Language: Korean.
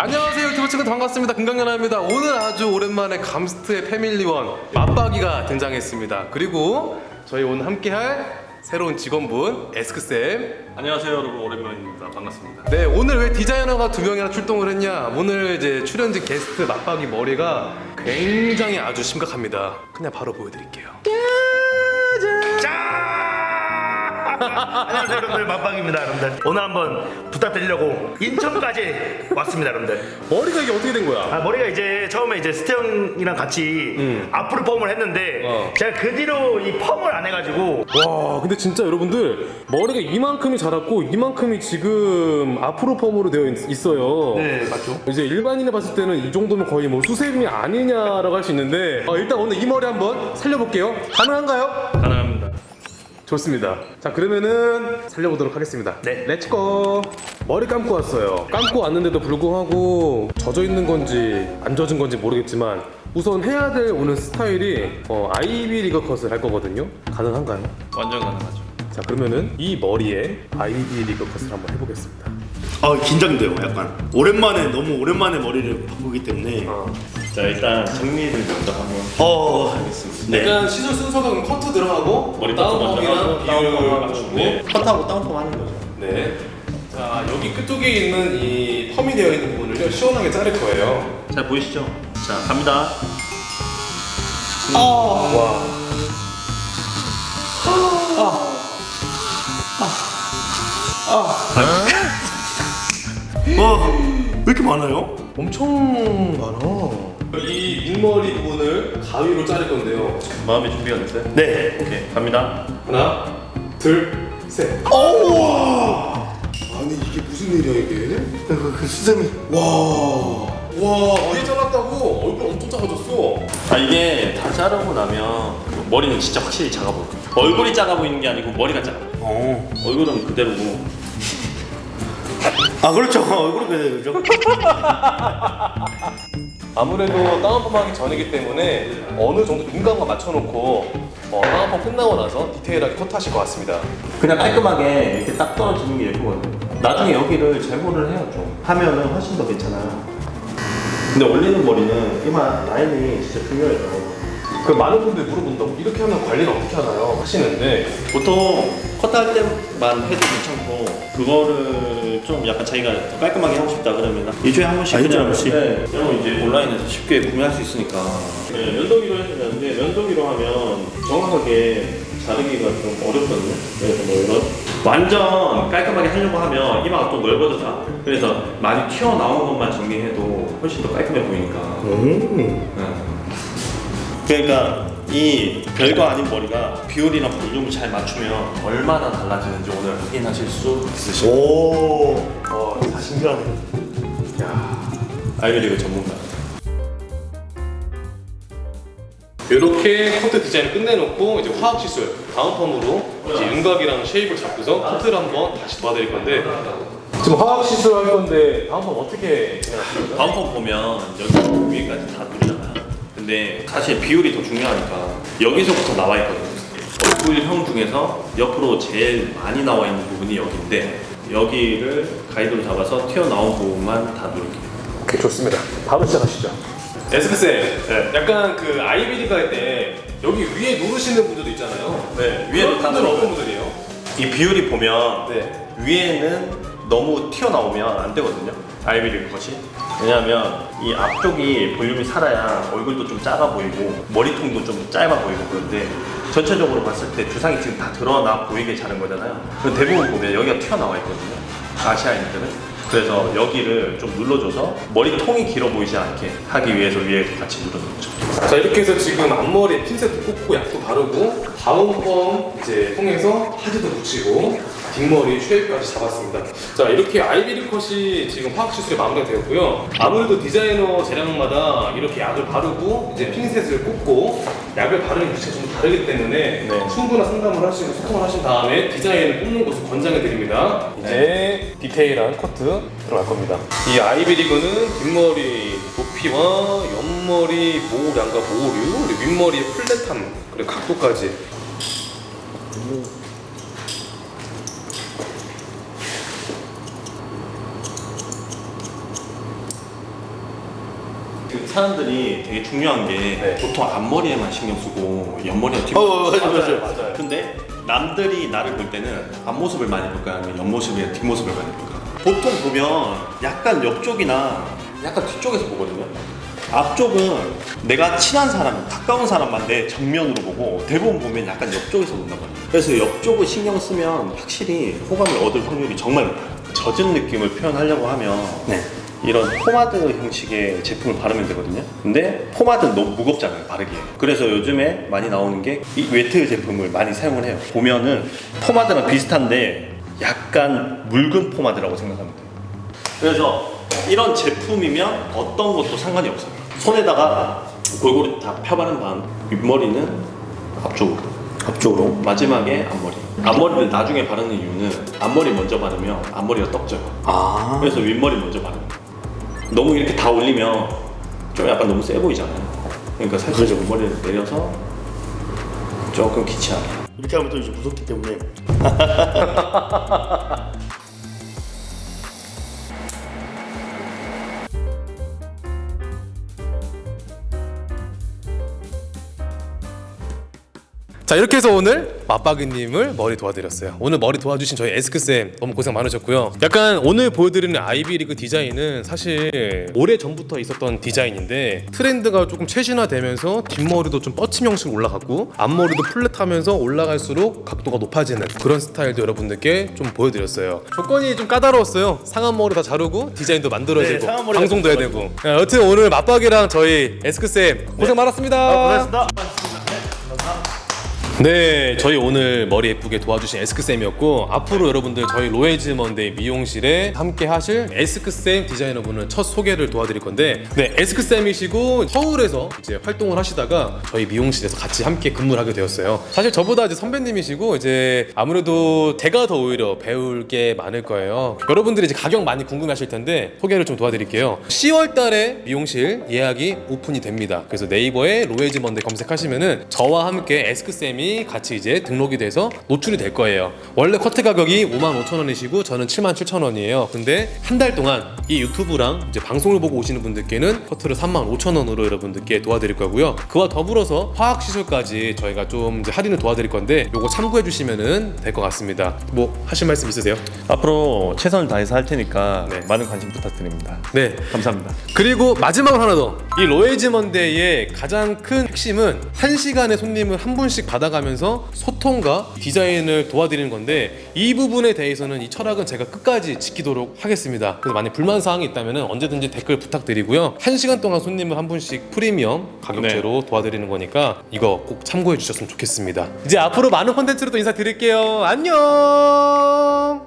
안녕하세요 유튜브 친구 반갑습니다. 금강연아입니다. 오늘 아주 오랜만에 감스트의 패밀리원 맞박이가 등장했습니다. 그리고 저희 오늘 함께할 새로운 직원분 에스크쌤. 안녕하세요 여러분. 오랜만입니다. 반갑습니다. 네 오늘 왜 디자이너가 두 명이나 출동을 했냐? 오늘 이제 출연진 게스트 맞박이 머리가 굉장히 아주 심각합니다. 그냥 바로 보여드릴게요 안녕하세요 여러분들 만빵입니다 여러분들 오늘 한번 부탁드리려고 인천까지 왔습니다 여러분들 머리가 이게 어떻게 된 거야? 아 머리가 이제 처음에 이제 스테형이랑 같이 음. 앞으로 펌을 했는데 어. 제가 그 뒤로 이 펌을 안 해가지고 와 근데 진짜 여러분들 머리가 이만큼이 자랐고 이만큼이 지금 앞으로 펌으로 되어 있, 어요 네 맞죠 이제 일반인이 봤을 때는 이 정도면 거의 뭐 수세미 아니냐라고 할 수 있는데 어, 일단 오늘 이 머리 한번 살려볼게요 가능한가요? 가능합니다 좋습니다. 자 그러면은 살려보도록 하겠습니다. 네. Let's go 머리 감고 왔어요. 감고 왔는데도 불구하고 젖어 있는 건지 안 젖은 건지 모르겠지만 우선 해야 될 오늘 스타일이 어, Ivy Leaguer 컷을 할 거거든요. 가능한가요? 완전 가능하죠. 자 그러면은 이 머리에 Ivy Leaguer 컷을 한번 해보겠습니다 아 긴장돼요 약간. 오랜만에 너무 오랜만에 머리를 바꾸기 때문에. 자 일단 정리를 먼저 한번 어. 하겠습니다. 네. 일단 시술 순서가 그럼 커트 들어가고 머리 커트 먼저 하고 다운펌 마치고. 컷하고 다운펌 하는 거죠. 네. 자 여기 끝쪽에 있는 이 펌이 되어 있는 부분을요 시원하게 자를 거예요. 잘 보이시죠? 자 갑니다. 와. 와왜 이렇게 많아요? 엄청 많아. 이 윗머리 부분을 가위로 자를 건데요. 마음의 준비가 됐어요? 네 오케이 갑니다 하나, 둘, 셋. 아니 이게 무슨 일이야 이게? 그, 그 수세미 와. 와, 위에 잘랐다고 얼굴 엄청 작아졌어. 아 이게 다 자르고 나면 머리는 진짜 확실히 작아 보여 얼굴이 작아 보이는 게 아니고 머리가 작아 보여 어. 얼굴은 그대로고 아 그렇죠 얼굴은 그래죠 아무래도 다운펌 하기 전이기 때문에 어느 정도 눈감과 맞춰놓고 어, 다운펌 끝나고 나서 디테일하게 컷하실 것 같습니다. 그냥 깔끔하게 이렇게 딱 떨어지는 게 예쁘거든요. 나중에 여기를 제모를 해요 좀. 하면은 훨씬 더 괜찮아요. 근데 올리는 머리는 이만 라인이 진짜 중요해요. 그 많은 분들이 물어본다고 이렇게 하면 관리를 어떻게 하나요? 하시는데 보통 컷할 때만 해도 괜찮고 그거를 좀 약간 자기가 더 깔끔하게 하고 싶다 그러면 일주일에 한 번씩 아, 그냥 한 번씩? 네, 그럼 이제 온라인에서 쉽게 구매할 수 있으니까 네, 면도기로 해도 되는데 면도기로 하면 정확하게 자르기가 좀 어렵거든요 그래서 뭐 이런 완전 깔끔하게 하려고 하면 이마가 또 넓어져서 그래서 많이 튀어나온 것만 정리해도 훨씬 더 깔끔해 보이니까 음. 네. 그러니까 이 별거 아닌 머리가 비율이랑 볼륨을 잘 맞추면 얼마나 달라지는지 오늘 확인하실 수 거예요. 오. 와, 다 신기하네. 아이비리그 전문가. 이렇게 커트 디자인을 끝내놓고 이제 화학 시술 다음 펌으로 이제 윤곽이랑 쉐입을 잡고서 커트를 한번 다시 도와드릴 건데 지금 화학 시술 할 건데 다음 펌 어떻게 거예요? 다음 번 보면 여기 위에까지 다 누르잖아요. 근데 사실 비율이 더 중요하니까 여기서부터 나와 있거든요. 얼굴형 중에서 옆으로 제일 많이 나와 있는 부분이 여기인데 여기를 가이드로 잡아서 튀어나온 부분만 다 누를게요. 오케이 좋습니다. 바로 시작하시죠. 에스크쌤, 네. 약간 그 아이비리가 할때 여기 위에 누르시는 분들도 있잖아요. 네, 누르고요. 어떤 분들이에요? 이 비율이 보면 네. 위에는 너무 튀어나오면 안 되거든요. 아이비리 것이. 왜냐하면 이 앞쪽이 볼륨이 살아야 얼굴도 좀 작아 보이고 머리통도 좀 짧아 보이고 그런데 전체적으로 봤을 때 주상이 지금 다 드러나 보이게 자른 거잖아요. 그럼 대부분 보면 여기가 튀어나와 있거든요. 아시아인들은. 그래서 여기를 좀 눌러줘서 머리가 통이 길어 보이지 않게 하기 위해서 위에 같이 눌러줬죠. 자 이렇게 해서 지금 앞머리에 핀셋도 꽂고 약도 바르고 다운 펌 이제 통해서 하드도 붙이고 뒷머리 쉐입까지 잡았습니다. 자 이렇게 아이비리 컷이 지금 화학 시술이 마무리가 되었고요. 아무래도 디자이너 재량마다 이렇게 약을 바르고 이제 핀셋을 꽂고 약을 바르는 위치가 좀 다르기 때문에 네. 충분한 상담을 하시고 소통을 하신 다음에 디자인을 뽑는 것을 권장해 드립니다. 이제 디테일한 커트 들어갈 겁니다. 이 아이비리그는 뒷머리 높이와 옆머리 모양과 모류, 그리고 윗머리의 플랫함, 그리고 각도까지 사람들이 되게 중요한 게 네. 보통 앞머리에만 신경 쓰고 옆머리와 뒷머리 어, 맞아, 맞아. 맞아요. 근데 남들이 나를 볼 때는 앞모습을 많이 볼까 아니면 옆모습이나 뒷모습을 많이 볼까 보통 보면 약간 옆쪽이나 약간 뒤쪽에서 보거든요 앞쪽은 내가 친한 사람, 가까운 사람만 내 정면으로 보고 대부분 보면 약간 옆쪽에서 본단 말이에요 그래서 옆쪽을 신경 쓰면 확실히 호감을 얻을 확률이 정말 높아요 젖은 느낌을 표현하려고 하면 네. 이런 포마드 형식의 제품을 바르면 되거든요. 근데 포마드는 너무 무겁잖아요, 바르기에. 그래서 요즘에 많이 나오는 게 이 wet 제품을 많이 사용을 해요. 보면은 포마드랑 비슷한데 약간 묽은 포마드라고 생각하면 돼요. 그래서 이런 제품이면 어떤 것도 상관이 없어요. 손에다가 골고루 다 펴바른 다음 윗머리는 앞쪽으로. 앞쪽으로. 마지막에 앞머리. 앞머리를 나중에 바르는 이유는 앞머리 먼저 바르면 앞머리가 떡져요. 아. 그래서 윗머리 먼저 바르는. 너무 이렇게 다 올리면 좀 약간 너무 세 보이잖아요. 그러니까 살짝 윗머리를 내려서 조금 기치하게. 이렇게 하면 또 이제 무섭기 때문에 자 이렇게 해서 오늘 맞박이님을 머리 도와드렸어요. 오늘 머리 도와주신 저희 에스크쌤 너무 고생 많으셨고요. 약간 오늘 보여드리는 아이비리그 디자인은 사실 오래 전부터 있었던 디자인인데 트렌드가 조금 최신화되면서 뒷머리도 좀 뻗침 형식 올라갔고 앞머리도 플랫하면서 올라갈수록 각도가 높아지는 그런 스타일도 여러분들께 좀 보여드렸어요. 조건이 좀 까다로웠어요. 상한 머리 다 자르고 디자인도 만들어야 네, 방송도 해야 되고 네, 여튼 오늘 맞박이랑 저희 에스크쌤 고생 많았습니다. 아, 고생했습니다. 네, 저희 오늘 머리 예쁘게 도와주신 에스크쌤이었고 앞으로 여러분들 저희 로에즈 먼데이 미용실에 함께 하실 에스크쌤 디자이너분을 첫 소개를 도와드릴 건데 네, 에스크쌤이시고 서울에서 이제 활동을 하시다가 저희 미용실에서 같이 함께 근무를 하게 되었어요. 사실 저보다 이제 선배님이시고 이제 아무래도 제가 더 오히려 배울 게 많을 거예요. 여러분들이 이제 가격 많이 궁금하실 텐데 소개를 좀 도와드릴게요. 10월 달에 미용실 예약이 오픈이 됩니다. 그래서 네이버에 로에즈 먼데이 검색하시면은 저와 함께 에스크쌤이 같이 이제 등록이 돼서 노출이 될 거예요 원래 커트 가격이 55,000원이시고 저는 77,000원이에요 근데 한 달 동안 이 유튜브랑 이제 방송을 보고 오시는 분들께는 커트를 35,000원으로 여러분들께 도와드릴 거고요 그와 더불어서 화학 시술까지 저희가 좀 할인을 도와드릴 건데 요거 참고해 주시면은 될것 같습니다 뭐 하실 말씀 있으세요? 앞으로 최선을 다해서 할 테니까 네. 많은 관심 부탁드립니다. 네 감사합니다. 그리고 마지막으로 하나 더. 이 로에즈 먼데이의 가장 큰 핵심은 한 시간에 손님을 한 분씩 받아가면서 소통과 디자인을 도와드리는 건데 이 부분에 대해서는 이 철학은 제가 끝까지 지키도록 하겠습니다. 그래서 만약 불만 사항이 있다면 언제든지 댓글 부탁드리고요. 한 시간 동안 손님을 한 분씩 프리미엄 가격제로 도와드리는 거니까 이거 꼭 참고해 주셨으면 좋겠습니다. 이제 앞으로 많은 콘텐츠로 또 인사드릴게요. 안녕.